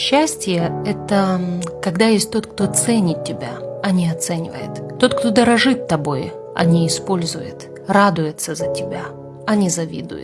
Счастье – это когда есть тот, кто ценит тебя, а не оценивает. Тот, кто дорожит тобой, а не использует. Радуется за тебя, а не завидует.